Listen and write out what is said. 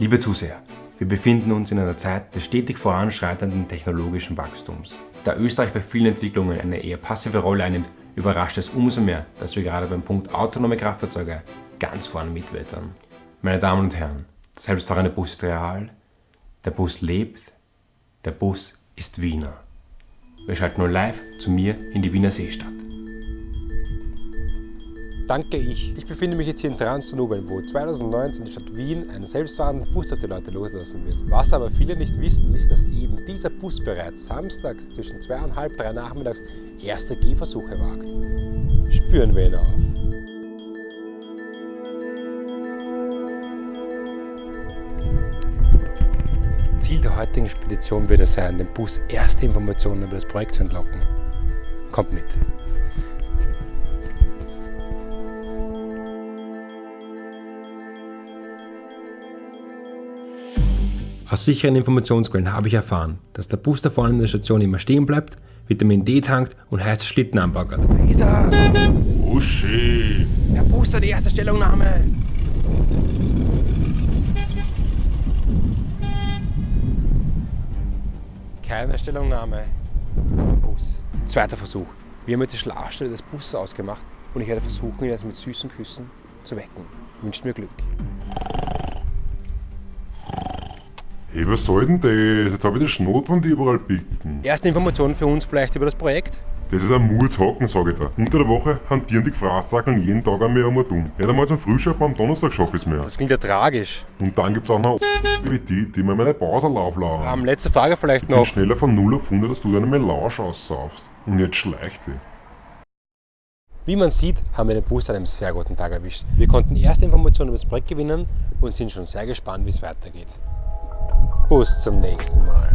Liebe Zuseher, wir befinden uns in einer Zeit des stetig voranschreitenden technologischen Wachstums. Da Österreich bei vielen Entwicklungen eine eher passive Rolle einnimmt, überrascht es umso mehr, dass wir gerade beim Punkt autonome Kraftfahrzeuge ganz vorne mitwettern. Meine Damen und Herren, der selbstfahrende Bus ist real, der Bus lebt, der Bus ist Wiener. Wir schalten nun live zu mir in die Wiener Seestadt. Danke ich. Ich befinde mich jetzt hier in Transdanubien, wo 2019 die Stadt Wien einen selbstfahrenden Bus auf die Leute loslassen wird. Was aber viele nicht wissen, ist, dass eben dieser Bus bereits samstags zwischen 2 und halb 3 nachmittags erste Gehversuche wagt. Spüren wir ihn auf. Ziel der heutigen Spedition wird es sein, dem Bus erste Informationen über das Projekt zu entlocken. Kommt mit! Aus sicheren Informationsquellen habe ich erfahren, dass der Bus da vorne in der Station immer stehen bleibt, Vitamin D tankt und heiße Schlitten anbaggert. Lisa! Uschi! Der Bus hat die erste Stellungnahme! Keine Stellungnahme. Bus. Zweiter Versuch. Wir haben jetzt die Schlafstelle des Busses ausgemacht und ich werde versuchen, ihn jetzt mit süßen Küssen zu wecken. Wünscht mir Glück. Hey, was soll denn das? Jetzt habe ich die Schnotwand überall picken. Erste Informationen für uns vielleicht über das Projekt. Das ist ein Murzhocken, sage ich da. Unter der Woche hantieren die Gefraßzackeln jeden Tag einmal um und um. Nicht einmal zum Frühschoppen am Donnerstag schaffe ich es mehr. Das klingt ja tragisch. Und dann gibt es auch noch wie die, die mir meine Pause auflaufen. Ähm, letzte Frage vielleicht Ich bin noch. schneller von 0 auf 100, dass du deine Melange aussaufst. Und jetzt schleicht die. Wie man sieht, haben wir den Bus an einem sehr guten Tag erwischt. Wir konnten erste Informationen über das Projekt gewinnen und sind schon sehr gespannt, wie es weitergeht. Bus zum nächsten Mal.